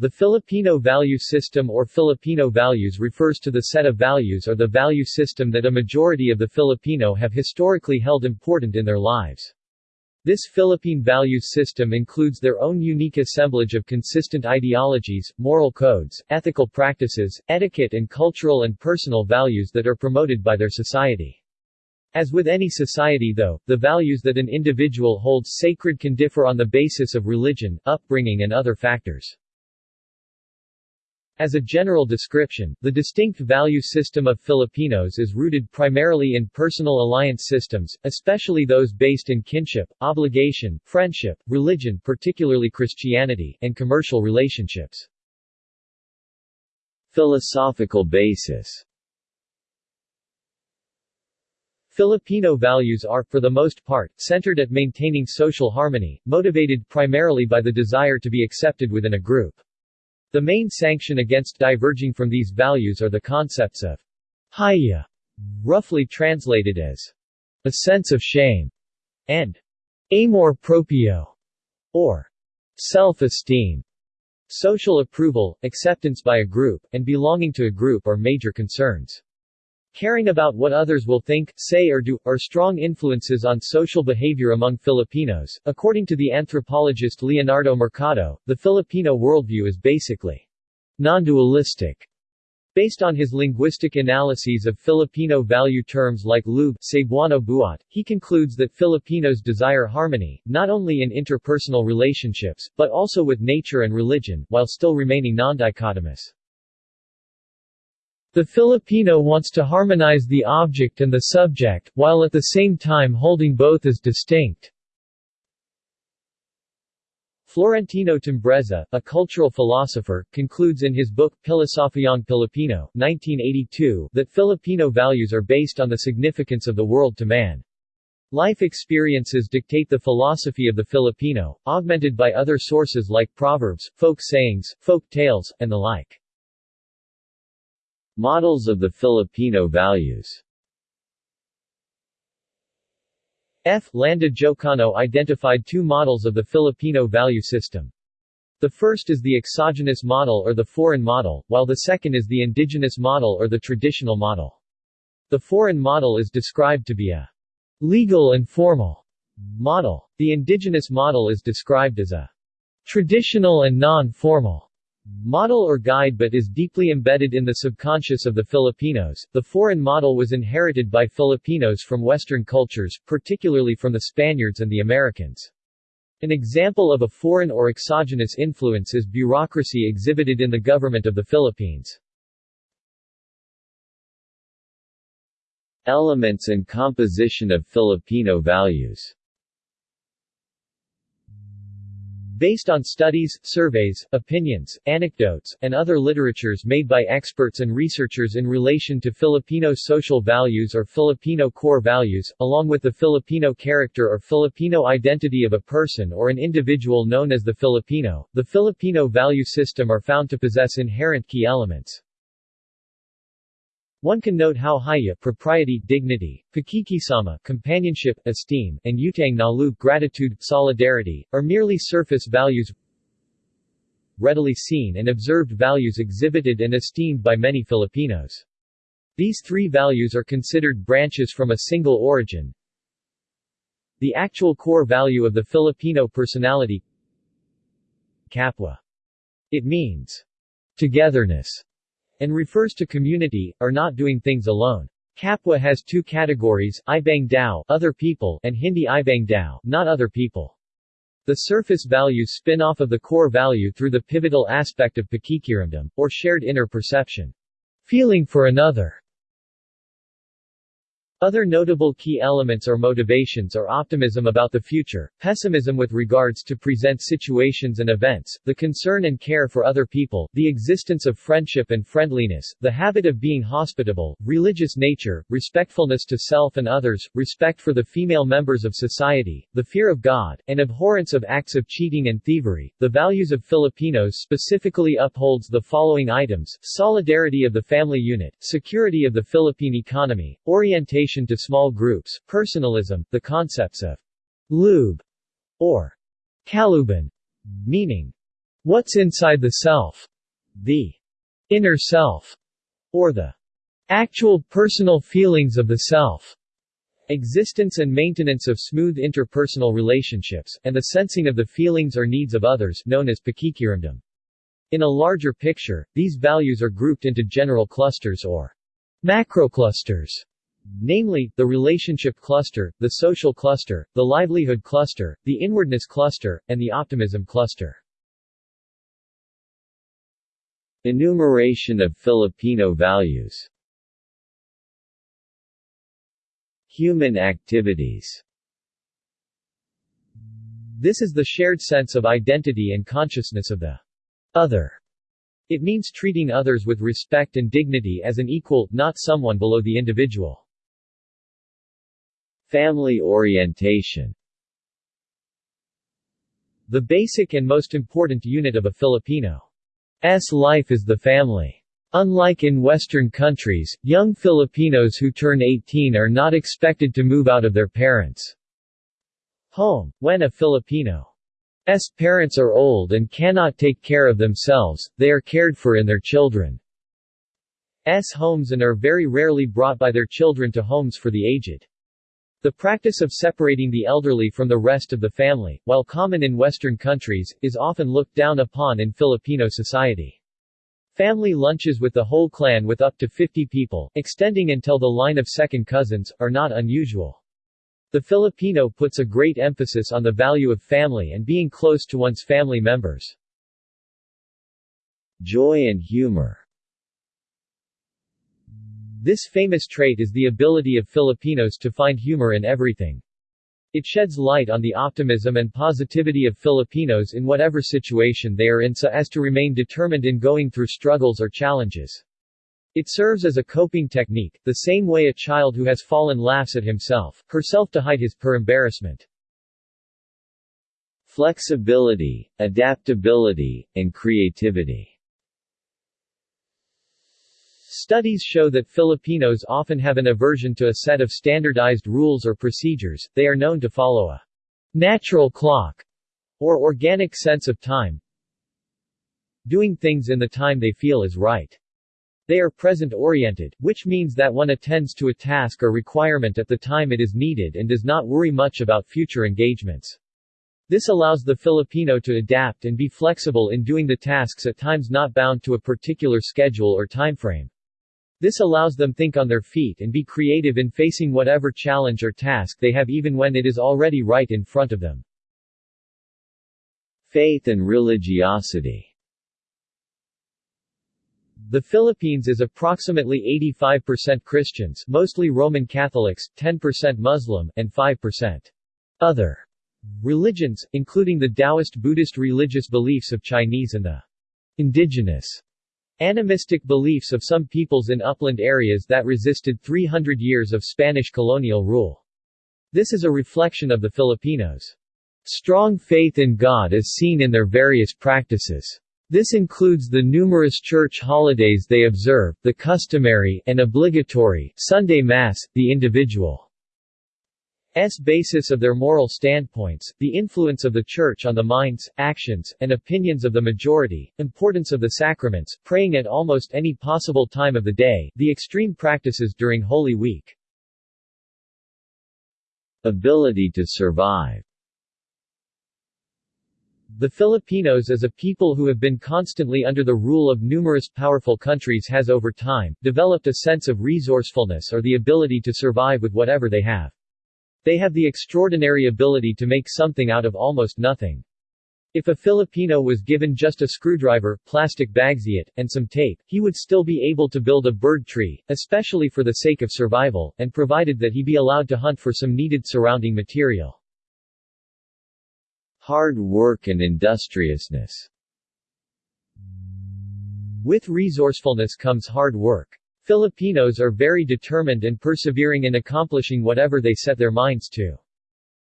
The Filipino value system or Filipino values refers to the set of values or the value system that a majority of the Filipino have historically held important in their lives. This Philippine values system includes their own unique assemblage of consistent ideologies, moral codes, ethical practices, etiquette and cultural and personal values that are promoted by their society. As with any society though, the values that an individual holds sacred can differ on the basis of religion, upbringing and other factors. As a general description, the distinct value system of Filipinos is rooted primarily in personal alliance systems, especially those based in kinship, obligation, friendship, religion particularly Christianity, and commercial relationships. Philosophical basis Filipino values are, for the most part, centered at maintaining social harmony, motivated primarily by the desire to be accepted within a group. The main sanction against diverging from these values are the concepts of hiya, roughly translated as a sense of shame, and amor proprio, or self-esteem. Social approval, acceptance by a group, and belonging to a group are major concerns. Caring about what others will think, say or do, are strong influences on social behavior among Filipinos. According to the anthropologist Leonardo Mercado, the Filipino worldview is basically non-dualistic. Based on his linguistic analyses of Filipino value terms like loob, Cebuano buhat, he concludes that Filipinos desire harmony, not only in interpersonal relationships, but also with nature and religion, while still remaining non-dichotomous. The Filipino wants to harmonize the object and the subject, while at the same time holding both as distinct. Florentino Timbreza, a cultural philosopher, concludes in his book Pilosopiyang Pilipino 1982 that Filipino values are based on the significance of the world to man. Life experiences dictate the philosophy of the Filipino, augmented by other sources like proverbs, folk sayings, folk tales, and the like. Models of the Filipino values F. Landa Jocano identified two models of the Filipino value system. The first is the exogenous model or the foreign model, while the second is the indigenous model or the traditional model. The foreign model is described to be a legal and formal model. The indigenous model is described as a traditional and non-formal model or guide but is deeply embedded in the subconscious of the Filipinos. The foreign model was inherited by Filipinos from Western cultures, particularly from the Spaniards and the Americans. An example of a foreign or exogenous influence is bureaucracy exhibited in the government of the Philippines. Elements and composition of Filipino values Based on studies, surveys, opinions, anecdotes, and other literatures made by experts and researchers in relation to Filipino social values or Filipino core values, along with the Filipino character or Filipino identity of a person or an individual known as the Filipino, the Filipino value system are found to possess inherent key elements. One can note how hiya propriety, dignity, pakikisama companionship, esteem, and utang na loob gratitude, solidarity, are merely surface values readily seen and observed values exhibited and esteemed by many Filipinos. These three values are considered branches from a single origin. The actual core value of the Filipino personality Kapwa. It means togetherness and refers to community, or not doing things alone. Kapwa has two categories, Ibang Tao other people, and Hindi Ibang Tao not other people. The surface values spin off of the core value through the pivotal aspect of pakikiramdam, or shared inner perception. Feeling for another. Other notable key elements or motivations are optimism about the future, pessimism with regards to present situations and events, the concern and care for other people, the existence of friendship and friendliness, the habit of being hospitable, religious nature, respectfulness to self and others, respect for the female members of society, the fear of God, and abhorrence of acts of cheating and thievery. The values of Filipinos specifically upholds the following items, solidarity of the family unit, security of the Philippine economy, orientation to small groups, personalism, the concepts of loob or kalooban, meaning What's inside the self? The inner self, or the actual personal feelings of the self. Existence and maintenance of smooth interpersonal relationships, and the sensing of the feelings or needs of others known as pakikiramdam. In a larger picture, these values are grouped into general clusters or macroclusters, namely, the relationship cluster, the social cluster, the livelihood cluster, the inwardness cluster, and the optimism cluster. Enumeration of Filipino values Human activities This is the shared sense of identity and consciousness of the other. It means treating others with respect and dignity as an equal, not someone below the individual. Family orientation The basic and most important unit of a Filipino's life is the family. Unlike in Western countries, young Filipinos who turn 18 are not expected to move out of their parents' home. When a Filipino's parents are old and cannot take care of themselves, they are cared for in their children's homes and are very rarely brought by their children to homes for the aged. The practice of separating the elderly from the rest of the family, while common in Western countries, is often looked down upon in Filipino society. Family lunches with the whole clan with up to 50 people, extending until the line of second cousins, are not unusual. The Filipino puts a great emphasis on the value of family and being close to one's family members. Joy and humor This famous trait is the ability of Filipinos to find humor in everything. It sheds light on the optimism and positivity of Filipinos in whatever situation they are in so as to remain determined in going through struggles or challenges. It serves as a coping technique, the same way a child who has fallen laughs at himself, herself to hide his per embarrassment. Flexibility, adaptability, and creativity Studies show that Filipinos often have an aversion to a set of standardized rules or procedures, they are known to follow a natural clock or organic sense of time, doing things in the time they feel is right. They are present-oriented, which means that one attends to a task or requirement at the time it is needed and does not worry much about future engagements. This allows the Filipino to adapt and be flexible in doing the tasks at times not bound to a particular schedule or timeframe. This allows them think on their feet and be creative in facing whatever challenge or task they have even when it is already right in front of them. Faith and religiosity The Philippines is approximately 85% Christians mostly Roman Catholics, 10% Muslim, and 5% other religions, including the Taoist Buddhist religious beliefs of Chinese and the indigenous Animistic beliefs of some peoples in upland areas that resisted 300 years of Spanish colonial rule. This is a reflection of the Filipinos' strong faith in God as seen in their various practices. This includes the numerous church holidays they observe, the customary and obligatory Sunday Mass, the individual S basis of their moral standpoints, the influence of the Church on the minds, actions, and opinions of the majority, importance of the sacraments, praying at almost any possible time of the day, the extreme practices during Holy Week. Ability to survive The Filipinos as a people who have been constantly under the rule of numerous powerful countries has over time, developed a sense of resourcefulness or the ability to survive with whatever they have. They have the extraordinary ability to make something out of almost nothing. If a Filipino was given just a screwdriver, plastic bagsiat, and some tape, he would still be able to build a bird tree, especially for the sake of survival, and provided that he be allowed to hunt for some needed surrounding material. Hard work and industriousness With resourcefulness comes hard work. Filipinos are very determined and persevering in accomplishing whatever they set their minds to.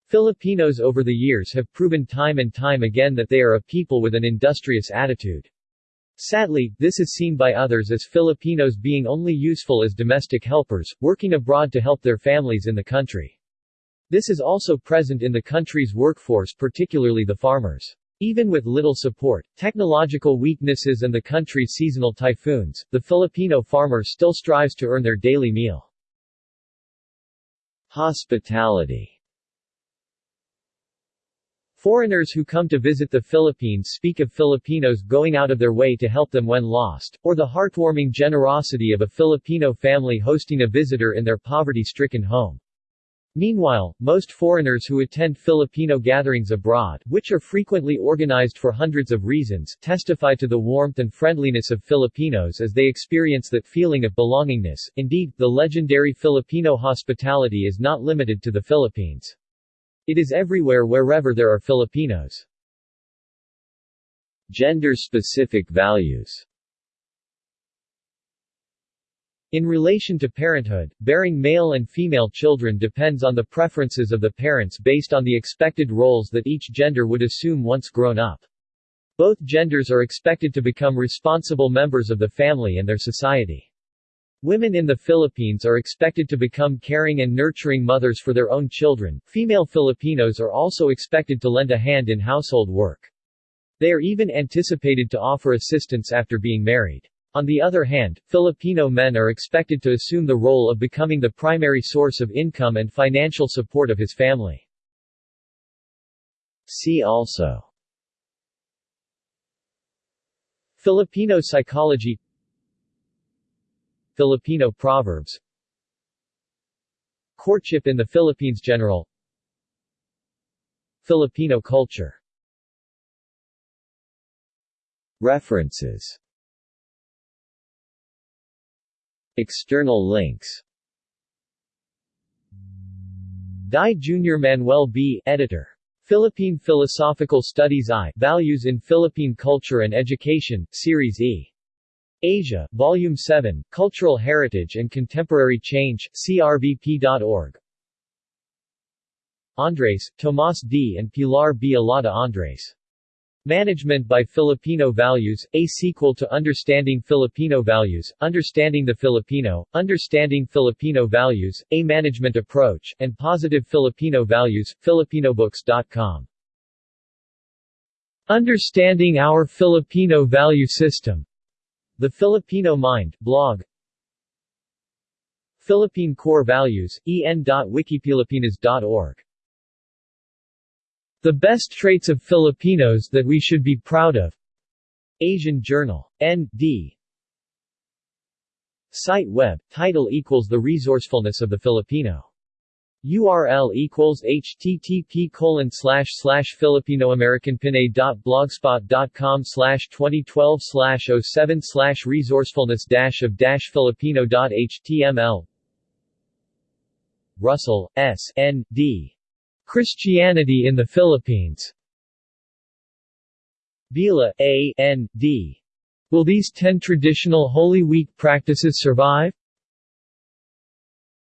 Filipinos over the years have proven time and time again that they are a people with an industrious attitude. Sadly, this is seen by others as Filipinos being only useful as domestic helpers, working abroad to help their families in the country. This is also present in the country's workforce particularly the farmers. Even with little support, technological weaknesses and the country's seasonal typhoons, the Filipino farmer still strives to earn their daily meal. Hospitality Foreigners who come to visit the Philippines speak of Filipinos going out of their way to help them when lost, or the heartwarming generosity of a Filipino family hosting a visitor in their poverty-stricken home. Meanwhile, most foreigners who attend Filipino gatherings abroad, which are frequently organized for hundreds of reasons, testify to the warmth and friendliness of Filipinos as they experience that feeling of belongingness. Indeed, the legendary Filipino hospitality is not limited to the Philippines. It is everywhere wherever there are Filipinos. Gender-specific values in relation to parenthood, bearing male and female children depends on the preferences of the parents based on the expected roles that each gender would assume once grown up. Both genders are expected to become responsible members of the family and their society. Women in the Philippines are expected to become caring and nurturing mothers for their own children. Female Filipinos are also expected to lend a hand in household work. They are even anticipated to offer assistance after being married. On the other hand, Filipino men are expected to assume the role of becoming the primary source of income and financial support of his family. See also Filipino psychology Filipino proverbs Courtship in the Philippines General Filipino culture References External links Dy Jr. Manuel B., editor. Philippine Philosophical Studies I Values in Philippine Culture and Education, Series E. Asia, Volume 7, Cultural Heritage and Contemporary Change, crvp.org. Andres, Tomas D. and Pilar B. Alada Andres. Management by Filipino Values, a sequel to Understanding Filipino Values, Understanding the Filipino, Understanding Filipino Values, A Management Approach, and Positive Filipino Values, Filipinobooks.com. Understanding Our Filipino Value System. The Filipino Mind, blog Philippine Core Values, en.wikipilipinas.org the best traits of Filipinos that we should be proud of. Asian Journal. N.D. Site web, title equals The resourcefulness of the Filipino. URL equals http colon slash slash filipinoamericanpinay.blogspot.com slash 2012 slash 07 slash resourcefulness dash of dash filipino.html Russell, S. N. D. Christianity in the Philippines Vila, A. N. D. Will these ten traditional Holy Week practices survive?